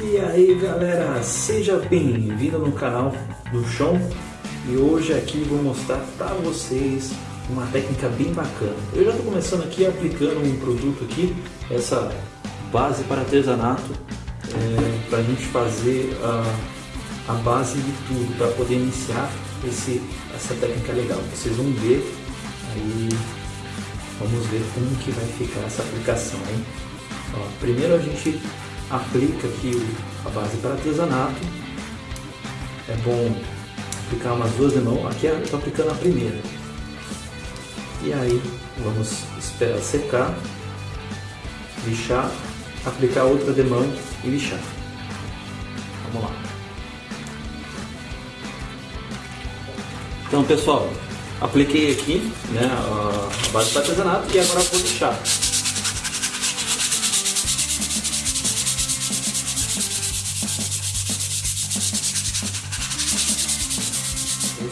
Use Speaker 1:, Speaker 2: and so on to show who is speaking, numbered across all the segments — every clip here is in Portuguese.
Speaker 1: E aí galera, seja bem-vindo no canal do Chão e hoje aqui vou mostrar para vocês uma técnica bem bacana. Eu já estou começando aqui aplicando um produto aqui, essa base para artesanato, é, para a gente fazer a, a base de tudo, para poder iniciar esse, essa técnica legal. Vocês vão ver aí, vamos ver como que vai ficar essa aplicação. Hein? Ó, primeiro a gente aplica aqui a base para artesanato. É bom aplicar umas duas de mão. Aqui eu estou aplicando a primeira. E aí vamos esperar secar, lixar, aplicar outra de mão e lixar. Vamos lá. Então pessoal, apliquei aqui né, a base para artesanato e agora vou lixar.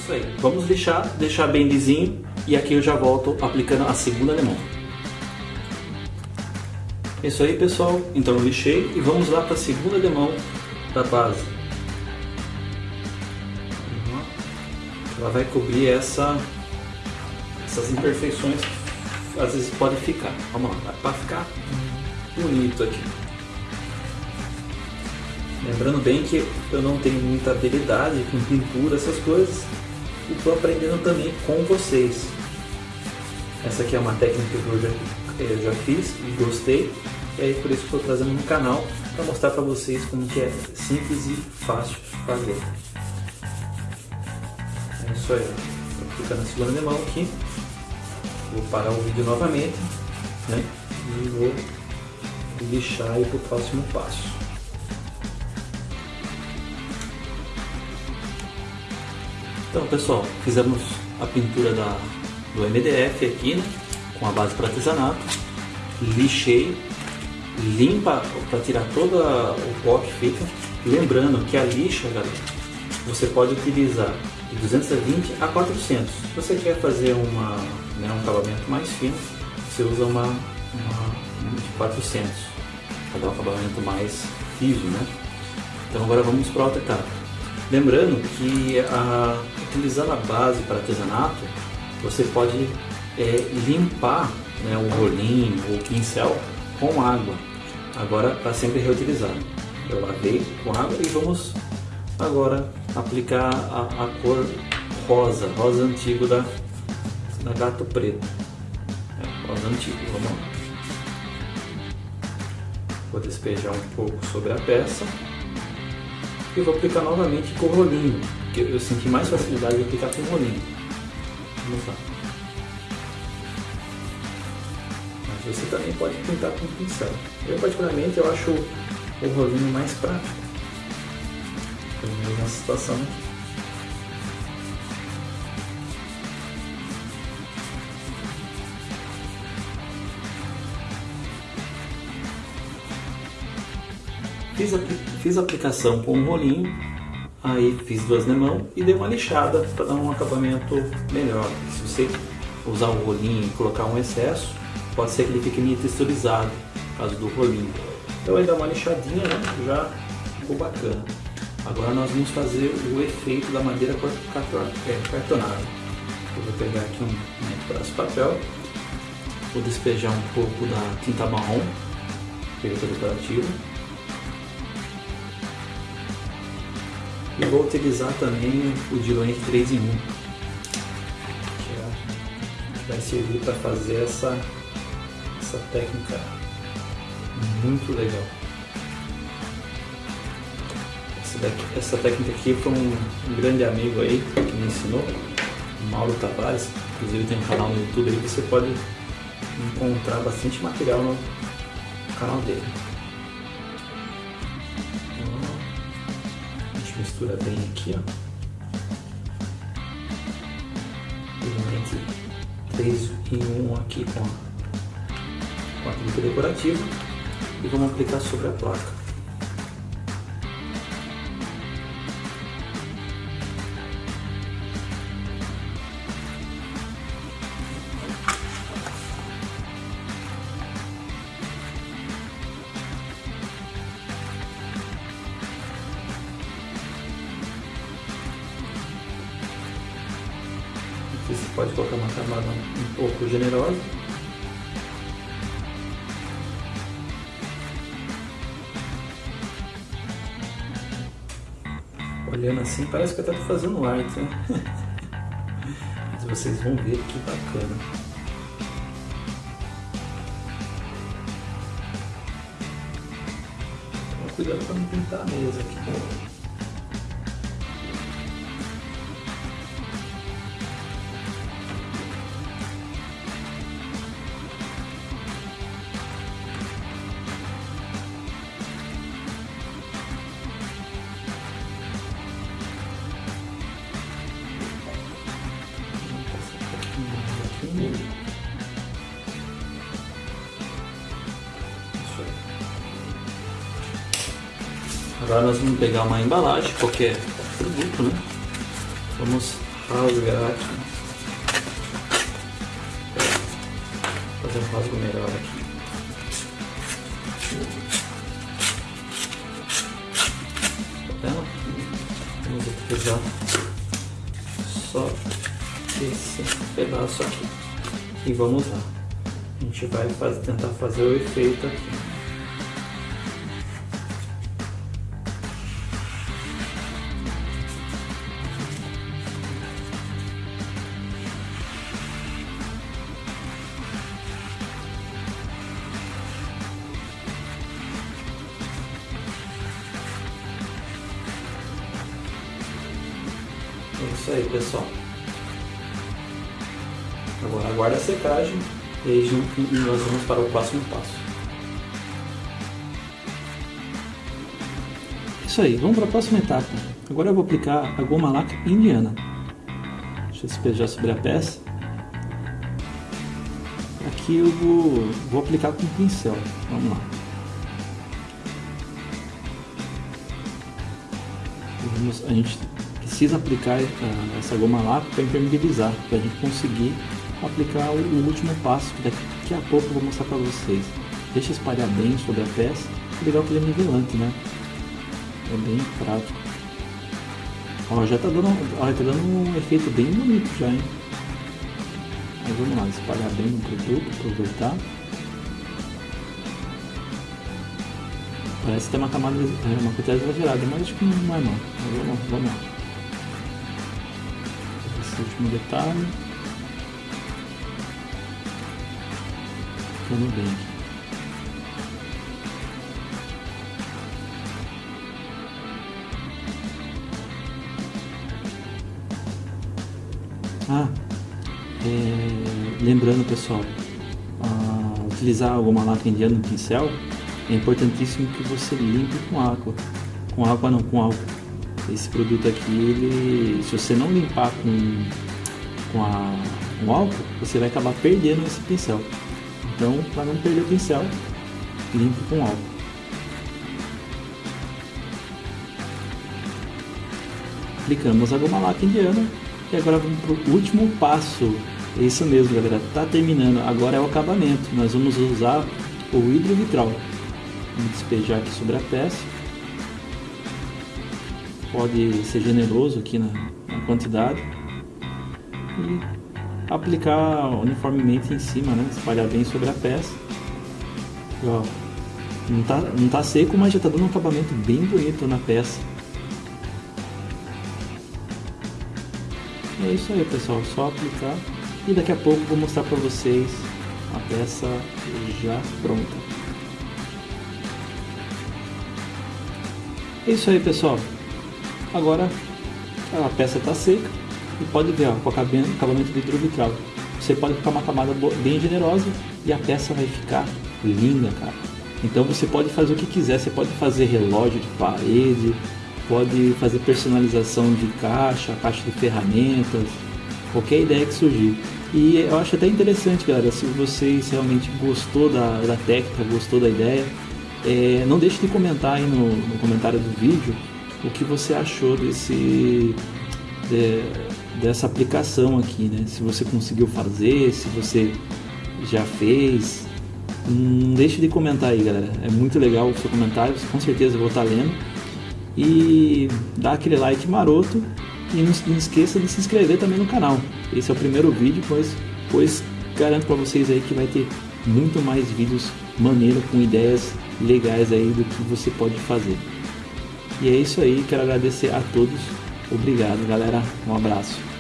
Speaker 1: Isso aí. Vamos deixar, deixar bem lisinho e aqui eu já volto aplicando a segunda limão. É isso aí pessoal, então eu lixei e vamos lá para a segunda limão da base. Uhum. Ela vai cobrir essa, essas imperfeições que às vezes pode ficar. Vamos lá, para ficar bonito aqui. Lembrando bem que eu não tenho muita habilidade com pintura, essas coisas, e estou aprendendo também com vocês. Essa aqui é uma técnica que eu já, eu já fiz e gostei, e aí por isso estou trazendo no canal para mostrar para vocês como que é simples e fácil fazer. É isso aí, vou clicar na segunda mão aqui, vou parar o vídeo novamente né? e vou lixar para o próximo passo. Então pessoal, fizemos a pintura da, do MDF aqui, né, com a base para artesanato, lixei, limpa para tirar todo o pó que fica, lembrando que a lixa, galera, você pode utilizar de 220 a 400. Se você quer fazer uma, né, um acabamento mais fino, você usa uma, uma de 400 para dar um acabamento mais liso, né? Então agora vamos para outra etapa. Lembrando que a, utilizando a base para artesanato, você pode é, limpar né, o rolinho ou o pincel com água, agora para sempre reutilizar. Eu lavei com água e vamos agora aplicar a, a cor rosa, rosa antigo da, da gato preto. É, rosa antigo, vamos lá. Vou despejar um pouco sobre a peça e vou aplicar novamente com o rolinho, que eu senti mais facilidade de aplicar com o rolinho. Vamos lá. Mas você também pode pintar com pincel. Eu particularmente eu acho o rolinho mais prático. Pelo menos nessa situação aqui. Fiz a, fiz a aplicação com um rolinho, aí fiz duas na mão e dei uma lixada para dar um acabamento melhor. Se você usar o rolinho e colocar um excesso, pode ser que ele fique meio texturizado, causa do rolinho. Então aí dá uma lixadinha, né? já ficou bacana. Agora nós vamos fazer o efeito da madeira é, cartonada. Eu vou pegar aqui um, um pedaço de papel, vou despejar um pouco da tinta marrom, efeito decorativo, E vou utilizar também o Diloen 3 em 1, que vai servir para fazer essa, essa técnica muito legal. Essa, daqui, essa técnica aqui foi um, um, grande amigo aí que me ensinou, Mauro Tavares, inclusive tem um canal no YouTube aí que você pode encontrar bastante material no canal dele. Mistura bem aqui, ó. Pigmento 3 em 1 aqui com a, com a decorativa e vamos aplicar sobre a placa. Pode colocar uma camada um pouco generosa. Olhando assim, parece que eu estou fazendo arte, né? Mas vocês vão ver que bacana. Cuidado para não pintar a mesa aqui. Agora nós vamos pegar uma embalagem, qualquer produto, né? Vamos rasgar aqui. Fazer um rasgo melhor aqui. Tá vendo? Vamos utilizar só esse pedaço aqui. E vamos lá. A gente vai fazer, tentar fazer o efeito aqui. É isso aí, pessoal. Agora aguarda a secagem e nós vamos para o próximo passo. Isso aí, vamos para a próxima etapa. Agora eu vou aplicar a goma laca indiana. Deixa eu despejar sobre a peça. Aqui eu vou, vou aplicar com pincel. Vamos lá. Vamos, a gente precisa aplicar uh, essa goma lápis para impermeabilizar, para a gente conseguir aplicar o, o, último passo, que daqui a pouco eu vou mostrar para vocês. Deixa espalhar bem sobre a peça, legal que ele é nivelante, né? É bem prático. Ó, já tá dando, ó, tá dando um efeito bem bonito já, hein? Mas vamos lá, espalhar bem o produto, aproveitar. Parece ter uma camada, é, uma quantidade exagerada, mas acho que não é não. Vamos, vamos lá esse último detalhe. Ficando bem. Ah, é, lembrando pessoal, utilizar alguma lacra indiana no pincel, é importantíssimo que você limpe com água. Com água não, com álcool esse produto aqui, ele, se você não limpar com, com, a, com álcool, você vai acabar perdendo esse pincel. Então, para não perder o pincel, limpe com álcool. Aplicamos a goma laca indiana e agora vamos para o último passo. É isso mesmo, galera. Tá terminando. Agora é o acabamento. Nós vamos usar o hidrovitral. Vamos despejar aqui sobre a peça pode ser generoso aqui na, na quantidade e aplicar uniformemente em cima, né? espalhar bem sobre a peça. E, ó, não tá, não tá seco, mas já tá dando um acabamento bem bonito na peça. é isso aí pessoal, só aplicar e daqui a pouco vou mostrar para vocês a peça já pronta. É isso aí pessoal, Agora a peça está seca e pode ver ó, com o acabamento de hidrovitral. Você pode ficar uma camada bem generosa e a peça vai ficar linda, cara. Então você pode fazer o que quiser, você pode fazer relógio de parede, pode fazer personalização de caixa, caixa de ferramentas, qualquer ideia que surgir. E eu acho até interessante, galera, se vocês realmente gostou da, da técnica, gostou da ideia, é, não deixe de comentar aí no, no comentário do vídeo o que você achou desse de, dessa aplicação aqui, né? Se você conseguiu fazer, se você já fez, hum, não deixe de comentar aí, galera. É muito legal o seu comentário, com certeza vou estar lendo. E dá aquele like maroto e não, não esqueça de se inscrever também no canal. Esse é o primeiro vídeo, pois, pois garanto para vocês aí que vai ter muito mais vídeos maneiro com ideias legais aí do que você pode fazer. E é isso aí, quero agradecer a todos. Obrigado, galera. Um abraço.